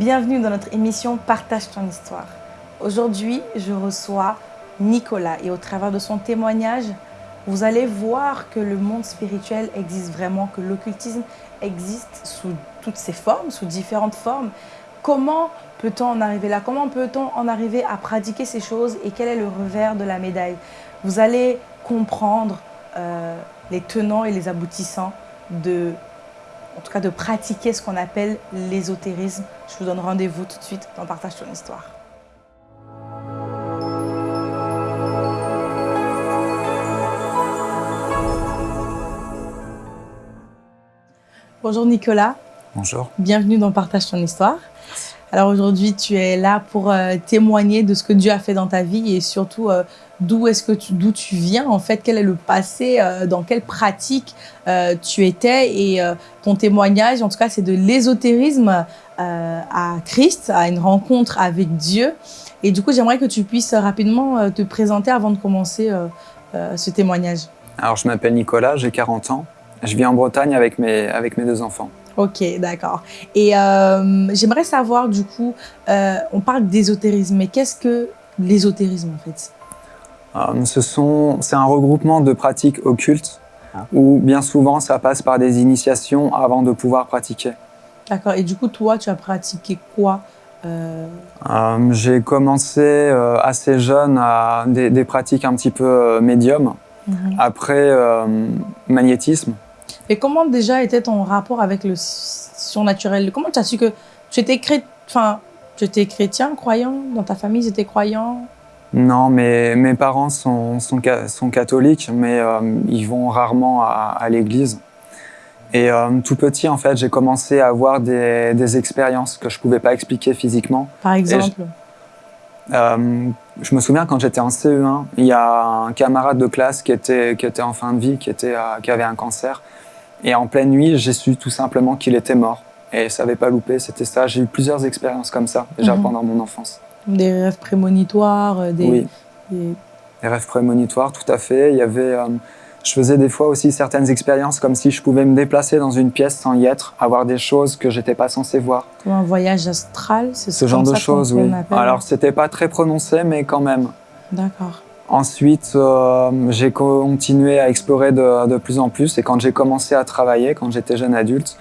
bienvenue dans notre émission Partage ton histoire. Aujourd'hui, je reçois Nicolas et au travers de son témoignage, vous allez voir que le monde spirituel existe vraiment, que l'occultisme existe sous toutes ses formes, sous différentes formes. Comment peut-on en arriver là? Comment peut-on en arriver à pratiquer ces choses et quel est le revers de la médaille? Vous allez comprendre euh, les tenants et les aboutissants de, en tout cas de pratiquer ce qu'on appelle l'ésotérisme. Je vous donne rendez-vous tout de suite dans Partage ton histoire. Bonjour Nicolas. Bonjour. Bienvenue dans Partage ton histoire. Alors aujourd'hui, tu es là pour euh, témoigner de ce que Dieu a fait dans ta vie et surtout euh, d'où est-ce que tu, d'où tu viens en fait, quel est le passé, euh, dans quelle pratique tu étais? Et ton témoignage, en tout cas, c'est de l'ésotérisme à Christ, à une rencontre avec Dieu. Et du coup, j'aimerais que tu puisses rapidement te présenter avant de commencer ce témoignage. Alors, je m'appelle Nicolas, j'ai 40 ans. Je vis en Bretagne avec mes, avec mes deux enfants. Ok, d'accord. Et euh, j'aimerais savoir, du coup, euh, on parle d'ésotérisme, mais qu'est-ce que l'ésotérisme, en fait? Euh, C'est un regroupement de pratiques occultes, ah. où bien souvent, ça passe par des initiations avant de pouvoir pratiquer. D'accord. Et du coup, toi, tu as pratiqué quoi J'ai commencé assez jeune à des, des, pratiques un petit peu médium. Mhm. Après, magnétisme. Et comment déjà était ton rapport avec le surnaturel? Comment tu as su que tu étais, enfin, tu étais chrétien, croyant? Dans ta famille, ils étaient croyants? Non, mais mes parents sont, sont, sont catholiques, mais euh, ils vont rarement à, l'église. Et euh, tout petit, en fait, j'ai commencé à avoir des, des expériences que je ne pouvais pas expliquer physiquement. Par exemple? euh, je me souviens quand j'étais en CE1, il y a un camarade de classe qui était, qui était en fin de vie, qui, était, qui avait un cancer. Et en pleine nuit, j'ai su tout simplement qu'il était mort. Et ça n'avait pas loupé, c'était ça. J'ai eu plusieurs expériences comme ça, déjà mhm. pendant mon enfance. Des rêves prémonitoires euh, des, Oui, des... rêves prémonitoires, tout à fait. Il y avait, euh, je faisais des fois aussi certaines expériences comme si je pouvais me déplacer dans une pièce sans y être, avoir des choses que j'étais pas censé voir. Comme un voyage astral, c'est ce genre de choses, oui. Alors, c'était pas très prononcé, mais quand même. D'accord. Ensuite, euh, j'ai continué à explorer de, plus en plus et quand j'ai commencé à travailler, quand j'étais jeune adulte,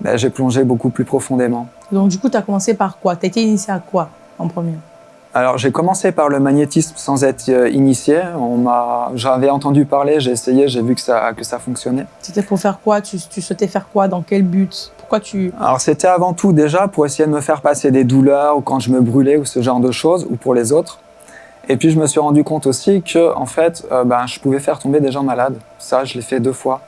ben, j'ai plongé beaucoup plus profondément. Donc du coup, tu as commencé par quoi? Tu as été initié à quoi en premier? Alors j'ai commencé par le magnétisme sans être euh, initié. J'avais entendu parler, j'ai essayé, j'ai vu que ça, que ça fonctionnait. C'était pour faire quoi? Tu, tu, souhaitais faire quoi? Dans quel but? Pourquoi tu... Alors c'était avant tout déjà pour essayer de me faire passer des douleurs ou quand je me brûlais ou ce genre de choses, ou pour les autres. Et puis je me suis rendu compte aussi que en fait, euh, ben, je pouvais faire tomber des gens malades. Ça, je l'ai fait deux fois.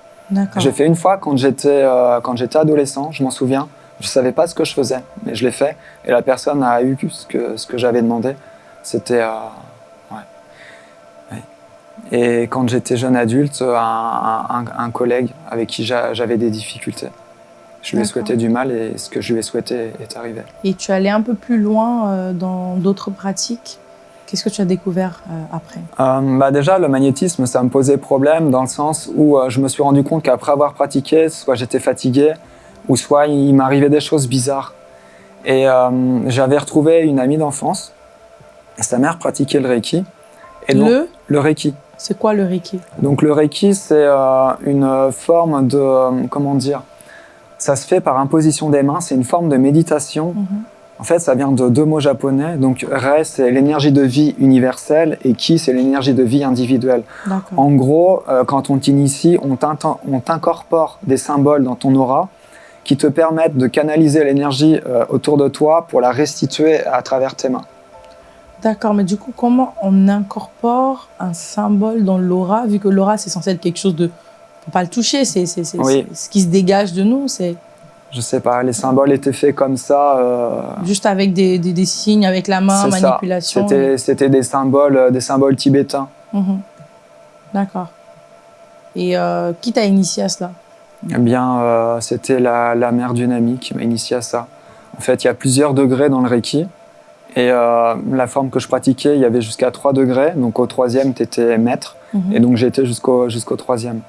J'ai fait une fois quand j'étais euh, quand j'étais adolescent, je m'en souviens. Je savais pas ce que je faisais, mais je l'ai fait. Et la personne a eu ce que ce que j'avais demandé. C'était euh, ouais. Et quand j'étais jeune adulte, un, un, collègue avec qui j'avais des difficultés. Je lui ai souhaité du mal et ce que je lui ai souhaité est arrivé. Et tu allais un peu plus loin dans d'autres pratiques? Qu'est-ce que tu as découvert euh, après? Euh, bah Déjà, le magnétisme, ça me posait problème dans le sens où euh, je me suis rendu compte qu'après avoir pratiqué, soit j'étais fatigué, ou soit il m'arrivait des choses bizarres. Et j'avais retrouvé une amie d'enfance, sa mère pratiquait le Reiki. Et le? Le Reiki. C'est quoi le Reiki? Donc le Reiki, c'est une forme de, comment dire, ça se fait par imposition des mains, c'est une forme de méditation. Mhm. En fait, ça vient de deux mots japonais. Donc, Rei, c'est l'énergie de vie universelle et Ki, c'est l'énergie de vie individuelle. En gros, euh, quand on t'initie, on t'incorpore des symboles dans ton aura qui te permettent de canaliser l'énergie euh, autour de toi pour la restituer à travers tes mains. D'accord, mais du coup, comment on incorpore un symbole dans l'aura, vu que l'aura, c'est censé être quelque chose de... On ne peut pas le toucher, c'est ce qui se dégage de nous, c'est je sais pas, les symboles étaient faits comme ça. Euh, Juste avec des, des, signes, avec la main, manipulation. C'était des symboles, euh, des symboles tibétains. Mhm. D'accord. Et euh, qui t'a initié à cela? Eh bien, c'était la, la, mère d'une amie qui m'a initié à ça. En fait, il y a plusieurs degrés dans le Reiki. Et la forme que je pratiquais, il y avait jusqu'à 3 degrés. Donc au troisième, tu étais maître. Mhm. Et donc été jusqu'au jusqu'au troisième.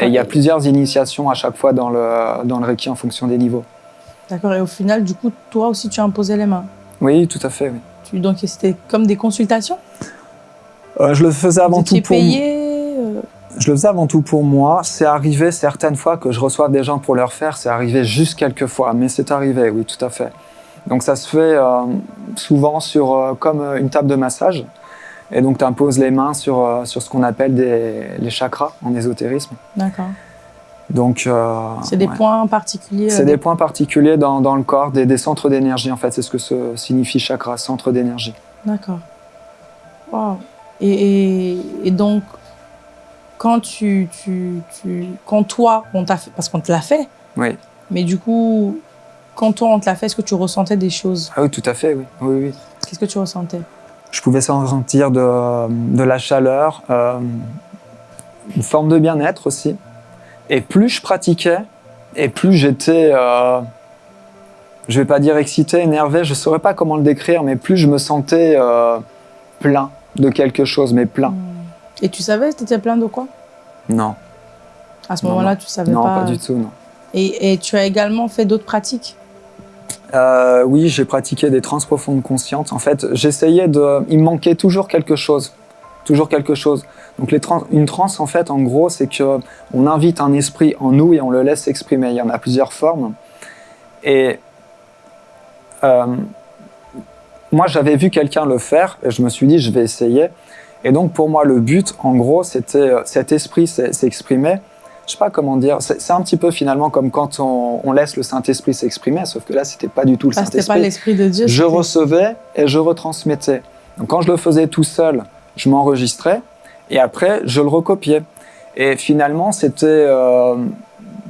Et il y a plusieurs initiations à chaque fois dans le, dans le Reiki en fonction des niveaux. D'accord. Et au final, du coup, toi aussi, tu as imposé les mains Oui, tout à fait. Oui. Tu, donc, c'était comme des consultations euh, Je le faisais avant Vous tout pour payé euh Je le faisais avant tout pour moi. C'est arrivé certaines fois que je reçois des gens pour leur faire. C'est arrivé juste quelques fois, mais c'est arrivé, oui, tout à fait. Donc ça se fait euh, souvent sur euh, comme une table de massage. Et donc tu imposes les mains sur, euh, sur ce qu'on appelle des, les chakras en ésotérisme. D'accord. Donc euh, C'est des ouais. points particuliers C'est euh, des points particuliers dans, dans le corps, des, des centres d'énergie en fait. C'est ce que ce signifie chakra, centre d'énergie. D'accord. Wow. Et, et, et donc, quand tu, tu, tu, quand toi, on t'a fait, parce qu'on te l'a fait, Oui. mais du coup, quand toi on te l'a fait, est-ce que tu ressentais des choses? Ah oui, tout à fait, oui. oui, oui. Qu'est-ce que tu ressentais? Je pouvais sentir de, de la chaleur, euh, une forme de bien-être aussi. Et plus je pratiquais, et plus j'étais, euh, je vais pas dire excité, énervé, je saurais pas comment le décrire, mais plus je me sentais euh, plein de quelque chose, mais plein. Et tu savais, tu étais plein de quoi? Non, À ce moment-là, tu savais non, pas. pas du tout, non. Et, et tu as également fait d'autres pratiques? Euh, oui, j'ai pratiqué des trans profondes conscientes. En fait, j'essayais de. Il me manquait toujours quelque chose. Toujours quelque chose. Donc, une transe, en fait, en gros, c'est que on invite un esprit en nous et on le laisse s'exprimer. Il y en a plusieurs formes. Et. euh, moi, j'avais vu quelqu'un le faire et je me suis dit, je vais essayer. Et donc, pour moi, le but, en gros, c'était cet esprit s'exprimer. Je sais pas comment dire. C'est un petit peu finalement comme quand on, on laisse le Saint-Esprit s'exprimer, sauf que là, c'était pas du tout le Ah, c'était pas Saint-Esprit. l'esprit de Dieu. Je recevais et je retransmettais. Donc, quand je le faisais tout seul, je m'enregistrais et après, je le recopiais. Et finalement, c'était euh,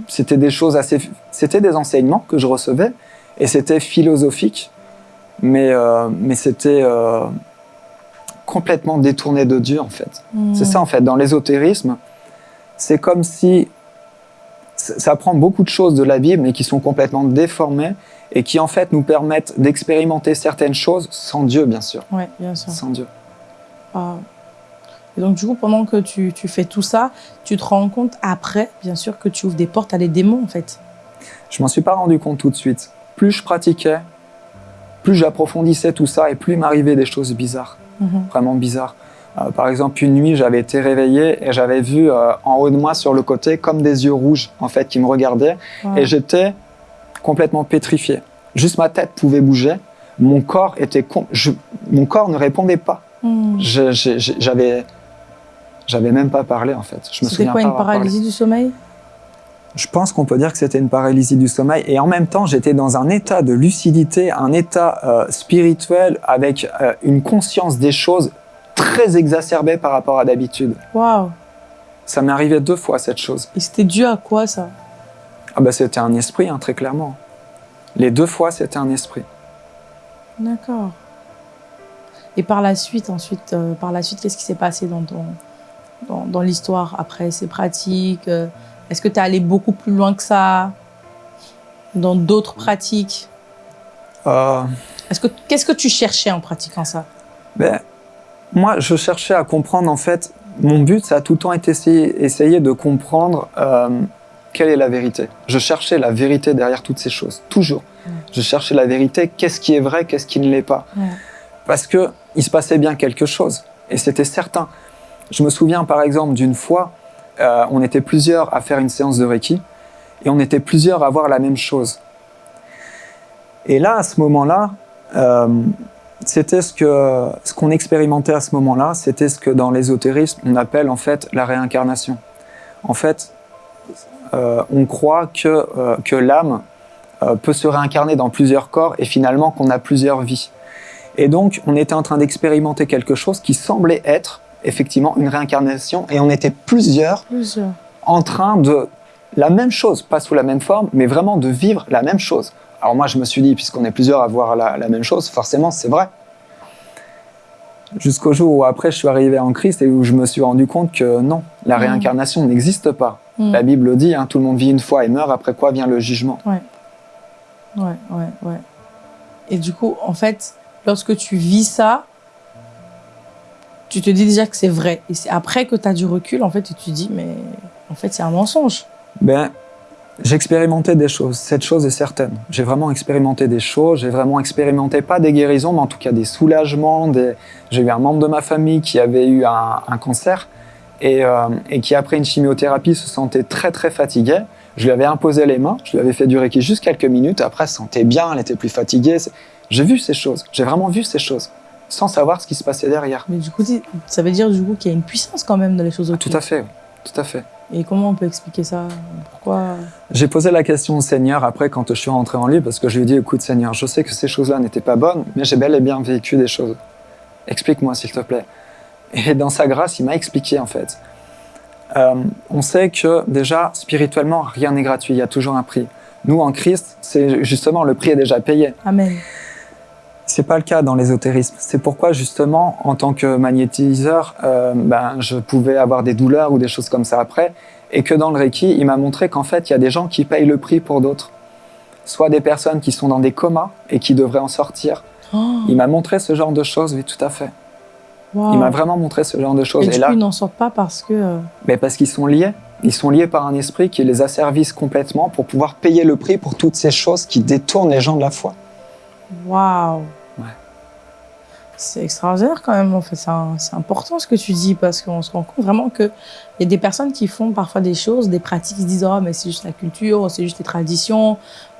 c'était des choses assez. C'était des enseignements que je recevais et c'était philosophique, mais, euh, mais c'était euh, complètement détourné de Dieu en fait. Hmm. C'est ça en fait, dans l'ésotérisme, c'est comme si ça prend beaucoup de choses de la Bible mais qui sont complètement déformées et qui en fait nous permettent d'expérimenter certaines choses sans Dieu bien sûr, Ouais, bien sûr. sans Dieu. Ah. Et donc, du coup, pendant que tu, tu fais tout ça, tu te rends compte après, bien sûr, que tu ouvres des portes à des démons, en fait. Je m'en suis pas rendu compte tout de suite. Plus je pratiquais, plus j'approfondissais tout ça et plus il m'arrivait des choses bizarres, Mhm. vraiment bizarres. Euh, par exemple, une nuit, j'avais été réveillé et j'avais vu euh, en haut de moi, sur le côté, comme des yeux rouges, en fait, qui me regardaient. Wow. Et j'étais complètement pétrifié. Juste ma tête pouvait bouger. Mon corps était, je- mon corps ne répondait pas. Hmm. J'avais, j'avais même pas parlé en fait. Je me C'était souviens quoi, pas une parlé. paralysie du sommeil? Je pense qu'on peut dire que c'était une paralysie du sommeil. Et en même temps, j'étais dans un état de lucidité, un état euh, spirituel avec euh, une conscience des choses très exacerbée par rapport à d'habitude. Waouh Ça m'est arrivé deux fois cette chose. Et c'était dû à quoi, ça? Ah bah c'était un esprit, hein, très clairement. Les deux fois, c'était un esprit. D'accord. Et par la suite, ensuite, euh, par la suite, qu'est-ce qui s'est passé dans ton, dans, dans l'histoire après ces pratiques? Euh, Est-ce que tu es allé beaucoup plus loin que ça? Dans d'autres pratiques? Euh, Est-ce que qu'est-ce que tu cherchais en pratiquant ça? Ben, moi, je cherchais à comprendre, en fait, mon but, ça a tout le temps été essayer, essayer de comprendre euh, quelle est la vérité. Je cherchais la vérité derrière toutes ces choses, toujours. Mm. Je cherchais la vérité, qu'est-ce qui est vrai, qu'est-ce qui ne l'est pas. Ouais. Parce que il se passait bien quelque chose, et c'était certain. Je me souviens, par exemple, d'une fois, euh, on était plusieurs à faire une séance de Reiki, et on était plusieurs à voir la même chose. Et là, à ce moment-là, euh, c'était ce que ce qu'on expérimentait à ce moment-là, c'était ce que dans l'ésotérisme on appelle en fait la réincarnation. En fait, euh, on croit que euh, que l'âme euh, peut se réincarner dans plusieurs corps et finalement qu'on a plusieurs vies. Et donc, on était en train d'expérimenter quelque chose qui semblait être effectivement une réincarnation et on était plusieurs Plusieurs. en train de la même chose, pas sous la même forme, mais vraiment de vivre la même chose. Alors moi, je me suis dit, puisqu'on est plusieurs à voir la, la même chose, forcément, c'est vrai. Jusqu'au jour où après, je suis arrivé en Christ et où je me suis rendu compte que non, la Mhm. réincarnation n'existe pas. Hmm. La Bible dit, hein, tout le monde vit une fois et meurt, après quoi vient le jugement. Ouais, ouais, ouais. Et du coup, en fait, lorsque tu vis ça, tu te dis déjà que c'est vrai. Et c'est après que tu as du recul, en fait, et tu te dis, mais en fait, c'est un mensonge. Ben, j'ai expérimenté des choses. Cette chose est certaine. J'ai vraiment expérimenté des choses. J'ai vraiment expérimenté, pas des guérisons, mais en tout cas des soulagements. Des... J'ai eu un membre de ma famille qui avait eu un, un cancer et, euh, et, qui, après une chimiothérapie, se sentait très, très fatigué. Je lui avais imposé les mains. Je lui avais fait du Reiki juste quelques minutes. Après, elle se sentait bien. Elle était plus fatiguée. J'ai vu ces choses. J'ai vraiment vu ces choses sans savoir ce qui se passait derrière. Mais du coup, ça veut dire du coup qu'il y a une puissance quand même dans les choses autour. tout à fait, tout à fait. Et comment on peut expliquer ça? Pourquoi? J'ai posé la question au Seigneur après quand je suis rentré en lui parce que je lui ai dit écoute Seigneur, je sais que ces choses-là n'étaient pas bonnes, mais j'ai bel et bien vécu des choses. Explique-moi s'il te plaît. Et dans sa grâce, il m'a expliqué en fait. Euh, on sait que déjà spirituellement, rien n'est gratuit, il y a toujours un prix. Nous en Christ, c'est justement le prix est déjà payé. Amen. C'est pas le cas dans l'ésotérisme. C'est pourquoi justement, en tant que magnétiseur, euh, ben, je pouvais avoir des douleurs ou des choses comme ça après, et que dans le Reiki, il m'a montré qu'en fait, il y a des gens qui payent le prix pour d'autres. Soit des personnes qui sont dans des comas et qui devraient en sortir. Oh. Il m'a montré ce genre de choses, oui, tout à fait. Il m'a vraiment montré ce genre de choses. Et, du là, coup, ils n'en sortent pas parce que... Euh, Mais parce qu'ils sont liés. Ils sont liés par un esprit qui les asservisse complètement pour pouvoir payer le prix pour toutes ces choses qui détournent les gens de la foi. Waouh c'est extraordinaire quand même, en fait. C'est important ce que tu dis parce qu'on se rend compte vraiment qu'il y a des personnes qui font parfois des choses, des pratiques, qui se disent « Oh, mais c'est juste la culture, c'est juste les traditions,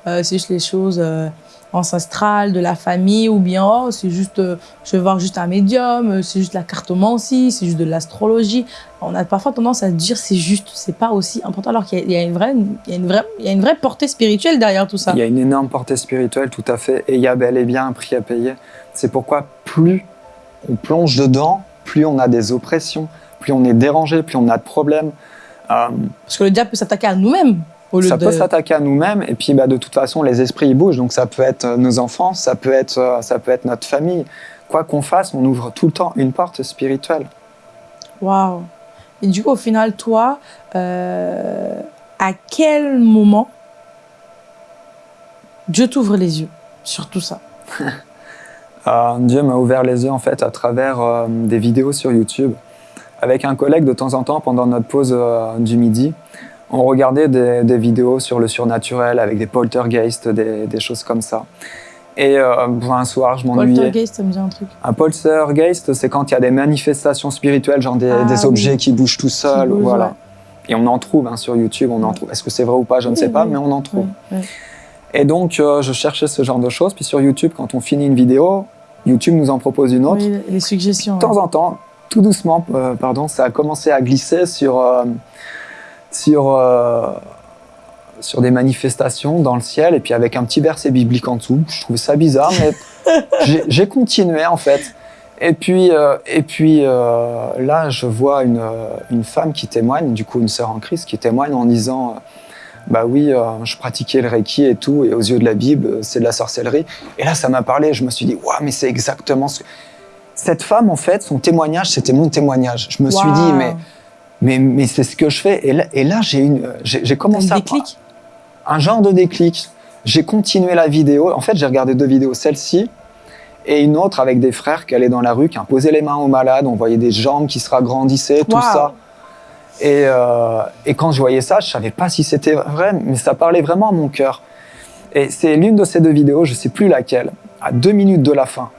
euh, c'est juste les choses euh, ancestrales de la famille ou bien oh, c'est juste, euh, je vais voir juste un médium, c'est juste la cartomancie, c'est juste de l'astrologie. » On a parfois tendance à dire c'est juste, c'est pas aussi important alors qu'il y, a une vraie, il y a une vraie, il y a une vraie portée spirituelle derrière tout ça. Il y a une énorme portée spirituelle, tout à fait, et il y a bel et bien un prix à payer. C'est pourquoi plus on plonge dedans, plus on a des oppressions, plus on est dérangé, plus on a de problèmes. Euh, Parce que le diable peut s'attaquer à nous-mêmes. Ça peut s'attaquer à nous-mêmes et puis bah, de toute façon les esprits ils bougent donc ça peut être euh, nos enfants, ça peut être, euh, ça peut être notre famille. Quoi qu'on fasse, on ouvre tout le temps une porte spirituelle. Waouh Et du coup au final toi, à quel moment Dieu t'ouvre les yeux sur tout ça? Euh, Dieu m'a ouvert les yeux en fait à travers euh, des vidéos sur YouTube. Avec un collègue, de temps en temps, pendant notre pause euh, du midi, on regardait des, vidéos sur le surnaturel avec des poltergeists, des, des choses comme ça. Et un soir, je m'ennuyais. Poltergeist, ça me dit un truc. Un poltergeist, c'est quand il y a des manifestations spirituelles, genre des, ah objets qui bougent tout seuls. voilà. Et on en trouve hein, sur YouTube, on en trouve. Est-ce que c'est vrai ou pas, je ne sais pas, mais on en trouve. Et donc, euh, je cherchais ce genre de choses. Puis sur YouTube, quand on finit une vidéo, YouTube nous en propose une autre. Les suggestions. De temps en temps, tout doucement, euh, pardon, ça a commencé à glisser sur, euh, sur, sur des manifestations dans le ciel, et puis avec un petit verset biblique en dessous. Je trouvais ça bizarre, mais j'ai continué en fait. Et puis, et puis là, je vois une, une femme qui témoigne, du coup une sœur en Christ, qui témoigne en disant bah oui, euh, je pratiquais le Reiki et tout, et aux yeux de la Bible, c'est de la sorcellerie. Et là, ça m'a parlé, je me suis dit, waouh, mais c'est exactement ce que... Cette femme, en fait, son témoignage, c'était mon témoignage. Je me suis dit, mais, mais, mais c'est ce que je fais. Et là, et là j'ai commencé un déclic? Un genre de déclic. J'ai continué la vidéo. En fait, j'ai regardé deux vidéos, celle-ci et une autre avec des frères qui allaient dans la rue, qui imposaient les mains aux malades. On voyait des jambes qui se ragrandissaient, tout ça. Euh, et, quand je voyais ça, je savais pas si c'était vrai, mais ça parlait vraiment à mon cœur. Et c'est l'une de ces deux vidéos, je sais plus laquelle, à deux minutes de la fin.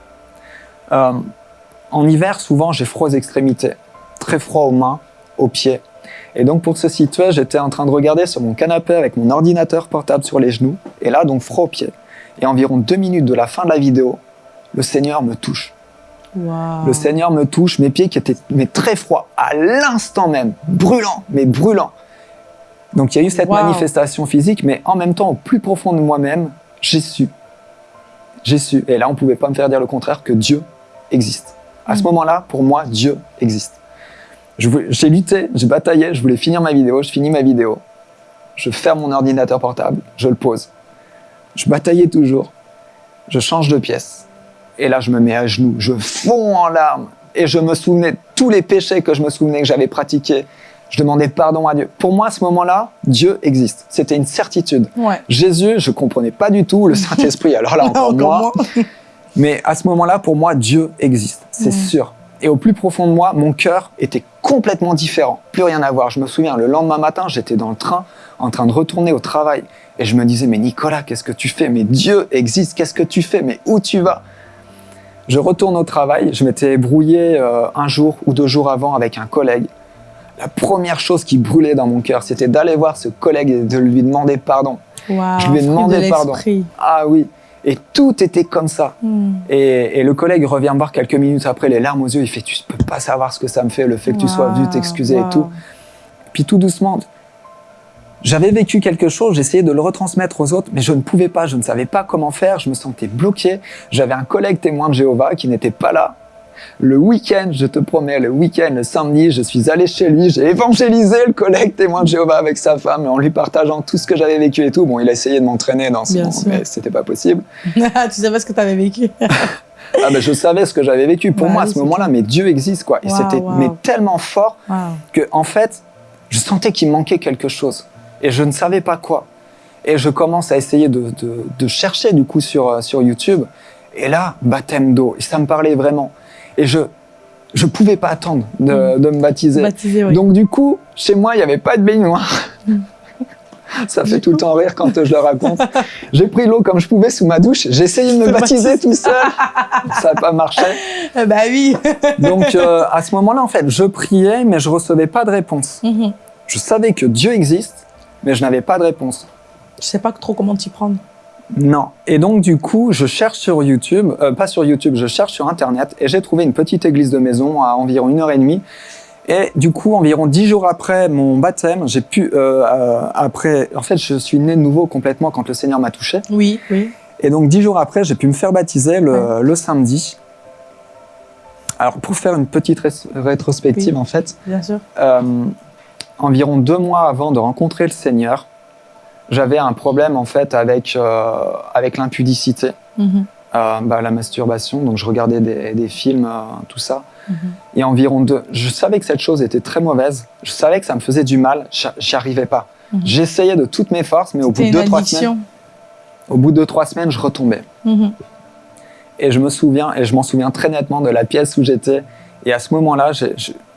Euh, en hiver, souvent, j'ai froid aux extrémités, très froid aux mains, aux pieds. Et donc, pour se situer, j'étais en train de regarder sur mon canapé avec mon ordinateur portable sur les genoux, et là, donc, froid aux pieds. Et environ deux minutes de la fin de la vidéo, le Seigneur me touche. Le Seigneur me touche, mes pieds qui étaient mais très froids, à l'instant même, brûlant, mais brûlant. Donc il y a eu cette manifestation physique, mais en même temps, au plus profond de moi-même, j'ai su. J'ai su. Et là, on ne pouvait pas me faire dire le contraire, que Dieu existe. À ce mm. moment-là, pour moi, Dieu existe. J'ai lutté, j'ai bataillé, je voulais finir ma vidéo, je finis ma vidéo. Je ferme mon ordinateur portable, je le pose. Je bataillais toujours. Je change de pièce. Et là, je me mets à genoux, je fonds en larmes. Et je me souvenais de tous les péchés que je me souvenais que j'avais pratiqués. Je demandais pardon à Dieu. Pour moi, à ce moment-là, Dieu existe. C'était une certitude. Jésus, je comprenais pas du tout. Le Saint-Esprit, alors là, encore, moins. Mais à ce moment-là, pour moi, Dieu existe. C'est sûr. Et au plus profond de moi, mon cœur était complètement différent, plus rien à voir. Je me souviens, le lendemain matin, j'étais dans le train, en train de retourner au travail, et je me disais, mais Nicolas, qu'est-ce que tu fais? Mais Dieu existe, qu'est-ce que tu fais? Mais où tu vas? Je retourne au travail, je m'étais brouillé euh, un jour ou deux jours avant avec un collègue. La première chose qui brûlait dans mon cœur, c'était d'aller voir ce collègue et de lui demander pardon. Je lui ai demandé de pardon. Ah oui, et tout était comme ça. Hmm. Et, et le collègue revient me voir quelques minutes après, les larmes aux yeux, il fait « tu peux pas savoir ce que ça me fait, le fait que tu sois venu Waouh, t'excuser et tout ». Puis tout doucement, j'avais vécu quelque chose, j'essayais de le retransmettre aux autres, mais je ne pouvais pas, je ne savais pas comment faire, je me sentais bloqué. J'avais un collègue témoin de Jéhovah qui n'était pas là. Le week-end, je te promets, le week-end, le samedi, je suis allé chez lui, j'ai évangélisé le collègue témoin de Jéhovah avec sa femme en lui partageant tout ce que j'avais vécu et tout. Bon, il a essayé de m'entraîner dans ce moment, mais c'était pas possible. tu savais ce que tu avais vécu. Ah ben, je savais ce que j'avais vécu. Pour Bah moi, à ce moment-là, mais Dieu existe, quoi. Et Waouh, c'était mais tellement fort que, en fait, je sentais qu'il manquait quelque chose. Et je ne savais pas quoi. Et je commence à essayer de, de- de chercher, du coup, sur, euh, sur YouTube. Et là, baptême d'eau. Et ça me parlait vraiment. Et je je pouvais pas attendre de, de me baptiser. Baptisé, oui. Donc, du coup, chez moi, il n'y avait pas de baignoire. Ça fait tout le temps rire quand je le raconte. J'ai pris l'eau comme je pouvais sous ma douche. J'ai essayé de me baptiser tout seul. Ça n'a pas marché. Bah oui. Donc euh, à ce moment-là, en fait, je priais, mais je recevais pas de réponse. Mhm. Je savais que Dieu existe, mais je n'avais pas de réponse. Je sais pas trop comment t'y prendre. Non. Et donc du coup, je cherche sur YouTube, euh, pas sur YouTube, je cherche sur Internet, et j'ai trouvé une petite église de maison à environ une heure et demie. Et du coup, environ dix jours après mon baptême, j'ai pu, euh, euh, après, en fait, je suis né de nouveau complètement quand le Seigneur m'a touché. Oui, oui. Et donc dix jours après, j'ai pu me faire baptiser le, le samedi. Alors pour faire une petite ré- rétrospective, Oui. en fait, Bien sûr. Environ deux mois avant de rencontrer le Seigneur, j'avais un problème en fait avec, euh, avec l'impudicité, Mhm. euh, bah, la masturbation. Donc je regardais des, des films, euh, tout ça. Mhm. Et environ deux, je savais que cette chose était très mauvaise. Je savais que ça me faisait du mal. J'y arrivais pas. Mhm. J'essayais de toutes mes forces, mais au bout de deux, trois semaines, au bout de deux, trois semaines, je retombais. Et je me souviens, et je m'en souviens très nettement de la pièce où j'étais. Et à ce moment-là,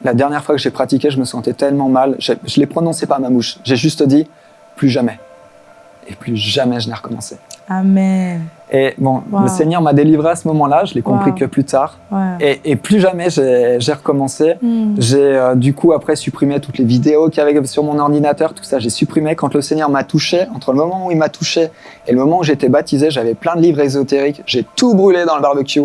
la dernière fois que j'ai pratiqué, je me sentais tellement mal. Je, je l'ai prononcé pas à ma bouche. J'ai juste dit plus jamais. Et plus jamais je n'ai recommencé. Amen. Et bon, Wow. le Seigneur m'a délivré à ce moment-là. Je l'ai compris Wow. que plus tard. Et, et plus jamais j'ai recommencé. Mhm. J'ai euh, du coup après supprimé toutes les vidéos qu'il y avait sur mon ordinateur, tout ça, j'ai supprimé. Quand le Seigneur m'a touché, entre le moment où il m'a touché et le moment où j'étais baptisé, j'avais plein de livres ésotériques. J'ai tout brûlé dans le barbecue.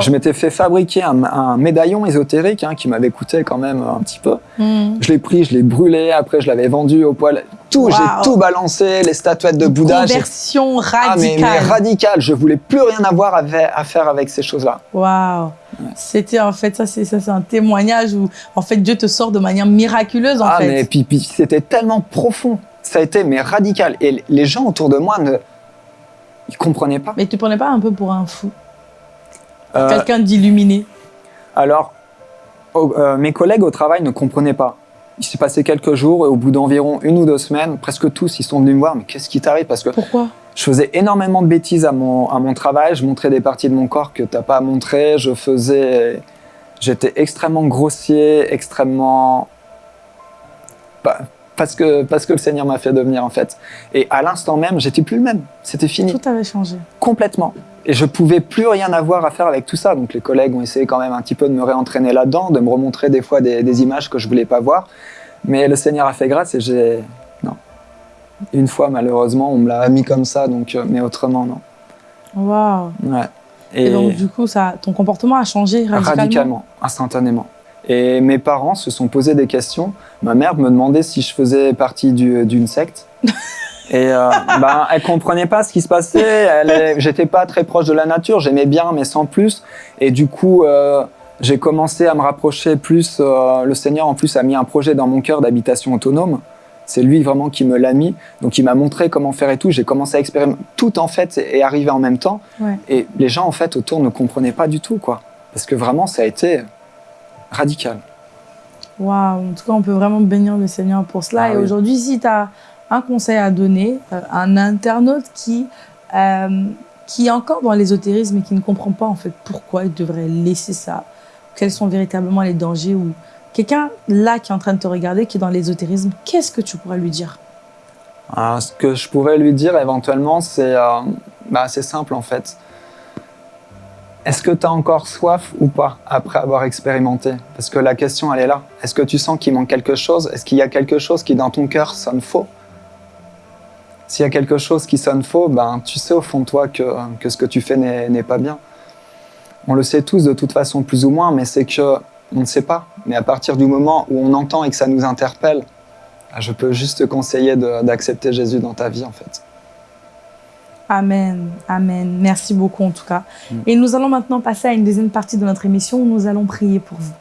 Je m'étais fait fabriquer un, un médaillon ésotérique hein, qui m'avait coûté quand même un petit peu. Mhm. Je l'ai pris, je l'ai brûlé, après je l'avais vendu au poil. Tout, Wow. j'ai tout balancé, les statuettes de Bouddha. Conversion mais, mais radicale. radical, je voulais plus rien avoir à, fa- à faire avec ces choses-là. Waouh. C'était en fait ça, c'est ça, c'est un témoignage où en fait Dieu te sort de manière miraculeuse en ah, fait. mais puis, puis c'était tellement profond. Ça a été mais radical. Et les gens autour de moi ne ils comprenaient pas. Mais tu prenais pas un peu pour un fou, Euh, quelqu'un d'illuminé? alors, euh, mes collègues au travail ne comprenaient pas. Il s'est passé quelques jours et au bout d'environ une ou deux semaines, presque tous, ils sont venus me voir. Mais qu'est-ce qui t'arrive? Parce que Pourquoi? Je faisais énormément de bêtises à mon, à mon travail. Je montrais des parties de mon corps que t'as pas à montrer. Je faisais, j'étais extrêmement grossier, extrêmement, Pas- parce que parce que le Seigneur m'a fait devenir en fait. Et à l'instant même, j'étais plus le même. C'était fini Tout avait changé. complètement. Et je pouvais plus rien avoir à faire avec tout ça. Donc les collègues ont essayé quand même un petit peu de me réentraîner là-dedans, de me remontrer des fois des, des images que je voulais pas voir. Mais le Seigneur a fait grâce et j'ai. Une fois malheureusement, on me l'a mis comme ça, donc euh, mais autrement non. Waouh. Ouais. Et, donc du coup, ça, ton comportement a changé radicalement? radicalement, instantanément. Et mes parents se sont posé des questions. Ma mère me demandait si je faisais partie du- d'une secte. Et euh, ben, elle comprenait pas ce qui se passait. J'étais pas très proche de la nature. J'aimais bien, mais sans plus. Et du coup, euh, j'ai commencé à me rapprocher plus. euh, le Seigneur, en plus, a mis un projet dans mon cœur d'habitation autonome. C'est lui vraiment qui me l'a mis. Donc, il m'a montré comment faire et tout. J'ai commencé à expérimenter. Tout, en fait, est arrivé en même temps. Ouais. Et les gens, en fait, autour ne comprenaient pas du tout, quoi. Parce que vraiment, ça a été radical. Waouh. En tout cas, on peut vraiment bénir le Seigneur pour cela. Ah Et oui. aujourd'hui, si tu as un conseil à donner euh, à un internaute qui, euh, qui est encore dans l'ésotérisme et qui ne comprend pas en fait pourquoi il devrait laisser ça, quels sont véritablement les dangers ou quelqu'un là qui est en train de te regarder, qui est dans l'ésotérisme, qu'est-ce que tu pourrais lui dire? Euh, ce que je pourrais lui dire éventuellement, c'est euh, bah, simple en fait. Est-ce que tu as encore soif ou pas après avoir expérimenté? Parce que la question, elle est là. Est-ce que tu sens qu'il manque quelque chose? Est-ce qu'il y a quelque chose qui, dans ton cœur, sonne faux? S'il y a quelque chose qui sonne faux, ben, tu sais au fond de toi que, que ce que tu fais n'est pas bien. On le sait tous de toute façon, plus ou moins, mais c'est que on ne sait pas. Mais à partir du moment où on entend et que ça nous interpelle, je peux juste te conseiller d'accepter Jésus dans ta vie, en fait. Amen, amen. Merci beaucoup en tout cas. Et nous allons maintenant passer à une deuxième partie de notre émission où nous allons prier pour vous.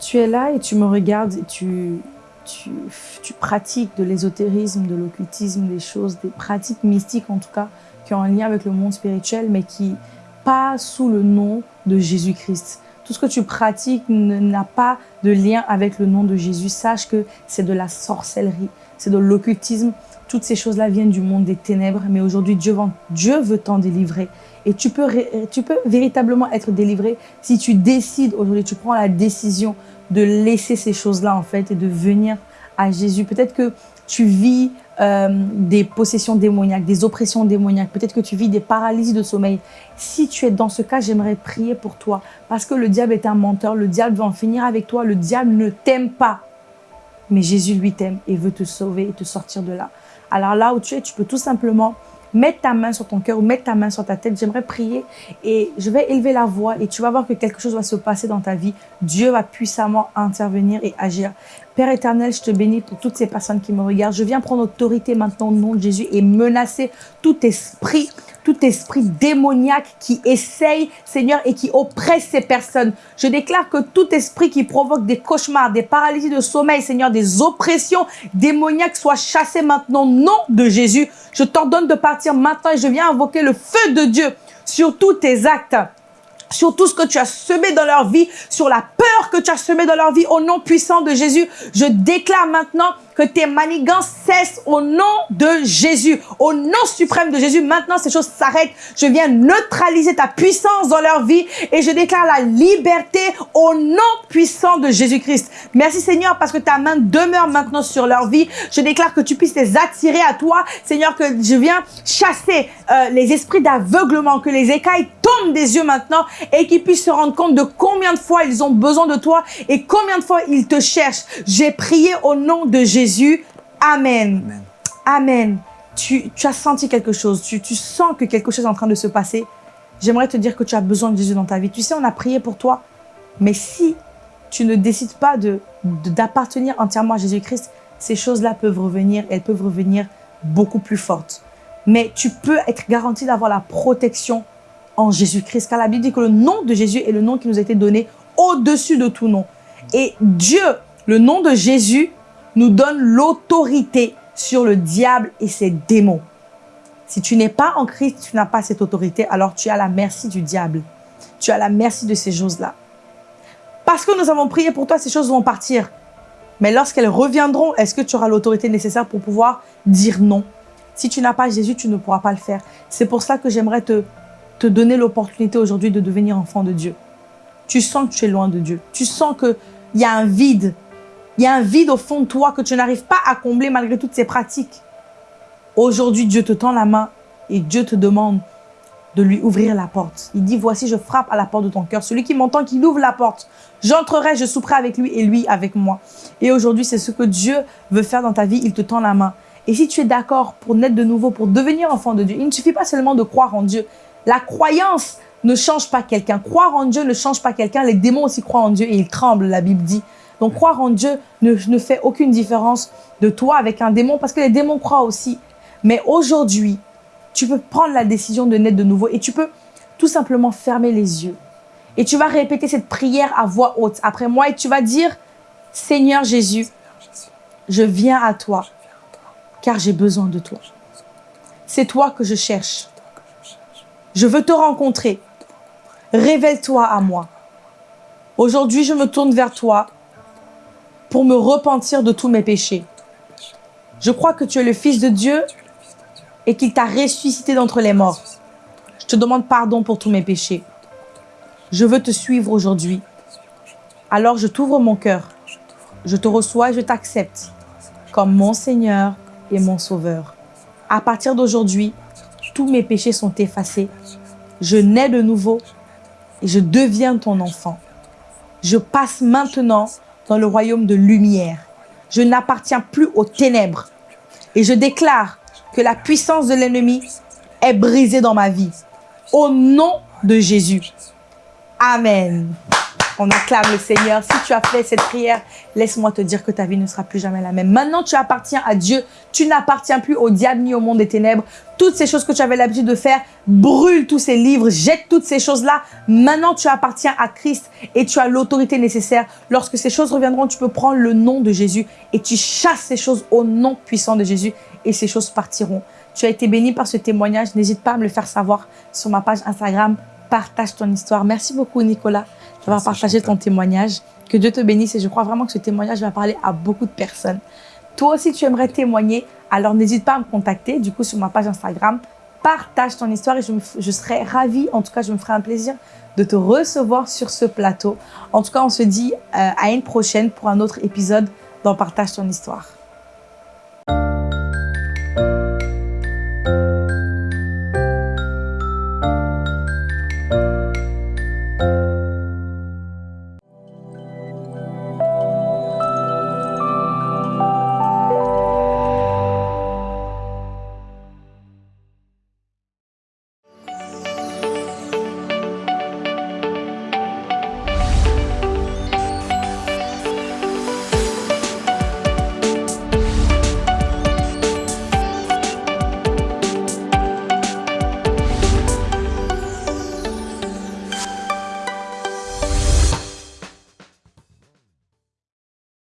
Tu es là et tu me regardes et tu, tu, pratiques de l'ésotérisme, de l'occultisme, des choses, des pratiques mystiques en tout cas, qui ont un lien avec le monde spirituel, mais qui pas sous le nom de Jésus-Christ. Tout ce que tu pratiques n'a pas de lien avec le nom de Jésus. Sache que c'est de la sorcellerie, c'est de l'occultisme. Toutes ces choses-là viennent du monde des ténèbres, mais aujourd'hui Dieu, Dieu veut t'en délivrer. Et tu peux, tu peux véritablement être délivré si tu décides aujourd'hui, tu prends la décision de laisser ces choses-là en fait et de venir à Jésus. Peut-être que tu vis euh, des possessions démoniaques, des oppressions démoniaques. Peut-être que tu vis des paralysies de sommeil. Si tu es dans ce cas, j'aimerais prier pour toi. Parce que le diable est un menteur. Le diable veut en finir avec toi. Le diable ne t'aime pas. Mais Jésus, lui, t'aime et veut te sauver et te sortir de là. Alors là où tu es, tu peux tout simplement mettre ta main sur ton cœur ou mettre ta main sur ta tête. J'aimerais prier et je vais élever la voix et tu vas voir que quelque chose va se passer dans ta vie. Dieu va puissamment intervenir et agir. Père éternel, je te bénis pour toutes ces personnes qui me regardent. Je viens prendre autorité maintenant au nom de Jésus et menacer tout esprit, tout esprit démoniaque qui essaye, Seigneur, et qui oppresse ces personnes. Je déclare que tout esprit qui provoque des cauchemars, des paralysies de sommeil, Seigneur, des oppressions démoniaques soit chassé maintenant nom de Jésus. Je t'ordonne de partir maintenant et je viens invoquer le feu de Dieu sur tous tes actes sur tout ce que tu as semé dans leur vie, sur la peur que tu as semé dans leur vie, au nom puissant de Jésus. Je déclare maintenant que tes manigances cessent au nom de Jésus, au nom suprême de Jésus. Maintenant, ces choses s'arrêtent. Je viens neutraliser ta puissance dans leur vie et je déclare la liberté au nom puissant de Jésus-Christ. Merci Seigneur parce que ta main demeure maintenant sur leur vie. Je déclare que tu puisses les attirer à toi. Seigneur, que je viens chasser euh, les esprits d'aveuglement, que les écailles tombent des yeux maintenant et qu'ils puissent se rendre compte de combien de fois ils ont besoin de toi et combien de fois ils te cherchent. J'ai prié au nom de Jésus. Amen. Amen. Amen. Tu, tu as senti quelque chose, tu, tu sens que quelque chose est en train de se passer. J'aimerais te dire que tu as besoin de Jésus dans ta vie. Tu sais, on a prié pour toi, mais si tu ne décides pas de de- d'appartenir entièrement à Jésus-Christ, ces choses-là peuvent revenir, elles peuvent revenir beaucoup plus fortes. Mais tu peux être garanti d'avoir la protection en Jésus-Christ, car la Bible dit que le nom de Jésus est le nom qui nous a été donné au-dessus de tout nom. Et Dieu, le nom de Jésus, nous donne l'autorité sur le diable et ses démons. Si tu n'es pas en Christ, tu n'as pas cette autorité, alors tu à la merci du diable. Tu à la merci de ces choses-là. Parce que nous avons prié pour toi, ces choses vont partir. Mais lorsqu'elles reviendront, est-ce que tu auras l'autorité nécessaire pour pouvoir dire non? Si tu n'as pas Jésus, tu ne pourras pas le faire. C'est pour ça que j'aimerais te, te donner l'opportunité aujourd'hui de devenir enfant de Dieu. Tu sens que tu es loin de Dieu. Tu sens qu'il y a un vide. Il y a un vide au fond de toi que tu n'arrives pas à combler malgré toutes ces pratiques. Aujourd'hui, Dieu te tend la main et Dieu te demande de lui ouvrir la porte. Il dit, voici, je frappe à la porte de ton cœur. Celui qui m'entend, qu'il ouvre la porte. J'entrerai, je souperai avec lui et lui avec moi. Et aujourd'hui, c'est ce que Dieu veut faire dans ta vie. Il te tend la main. Et si tu es d'accord pour naître de nouveau, pour devenir enfant de Dieu, il ne suffit pas seulement de croire en Dieu. La croyance ne change pas quelqu'un. Croire en Dieu ne change pas quelqu'un. Les démons aussi croient en Dieu et ils tremblent, la Bible dit. Donc croire en Dieu ne, fait aucune différence de toi avec un démon parce que les démons croient aussi. Mais aujourd'hui, tu peux prendre la décision de naître de nouveau et tu peux tout simplement fermer les yeux. Et tu vas répéter cette prière à voix haute après moi et tu vas dire, Seigneur Jésus, je viens à toi car j'ai besoin de toi. C'est toi que je cherche. Je veux te rencontrer. Révèle-toi à moi. Aujourd'hui, je me tourne vers toi pour me repentir de tous mes péchés. Je crois que tu es le Fils de Dieu et qu'il t'a ressuscité d'entre les morts. Je te demande pardon pour tous mes péchés. Je veux te suivre aujourd'hui. Alors je t'ouvre mon cœur. Je te reçois et je t'accepte comme mon Seigneur et mon Sauveur. À partir d'aujourd'hui, tous mes péchés sont effacés. Je nais de nouveau et je deviens ton enfant. Je passe maintenant dans le royaume de lumière. Je n'appartiens plus aux ténèbres. Et je déclare que la puissance de l'ennemi est brisée dans ma vie. Au nom de Jésus. Amen. On acclame le Seigneur. Si tu as fait cette prière, laisse-moi te dire que ta vie ne sera plus jamais la même. Maintenant, tu appartiens à Dieu. Tu n'appartiens plus au diable ni au monde des ténèbres. Toutes ces choses que tu avais l'habitude de faire, brûle tous ces livres, jette toutes ces choses-là. Maintenant, tu appartiens à Christ et tu as l'autorité nécessaire. Lorsque ces choses reviendront, tu peux prendre le nom de Jésus et tu chasses ces choses au nom puissant de Jésus et ces choses partiront. Tu as été béni par ce témoignage. N'hésite pas à me le faire savoir sur ma page Instagram. Partage ton histoire. Merci beaucoup, Nicolas d'avoir partagé ton témoignage. Que Dieu te bénisse et je crois vraiment que ce témoignage va parler à beaucoup de personnes. Toi aussi, tu aimerais témoigner, alors n'hésite pas à me contacter, du coup, sur ma page Instagram. Partage ton histoire et je, je serai ravie, en tout cas, je me ferai un plaisir de te recevoir sur ce plateau. En tout cas, on se dit euh, à une prochaine pour un autre épisode dans Partage ton histoire.